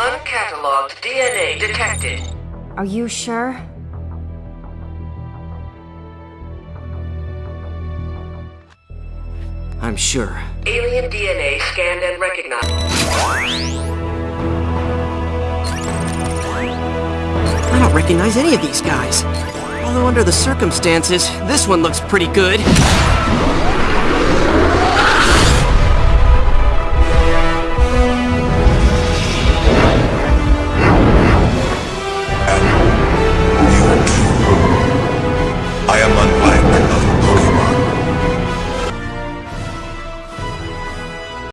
Uncatalogued DNA detected. Are you sure? I'm sure. Alien DNA scanned and recognized. I don't recognize any of these guys. Although under the circumstances, this one looks pretty good.